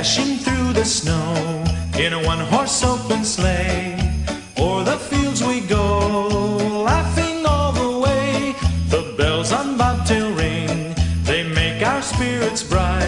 dashing through the snow in a one horse open sleigh. O'er the fields we go, laughing all the way. The bells on bobtail ring, they make our spirits bright.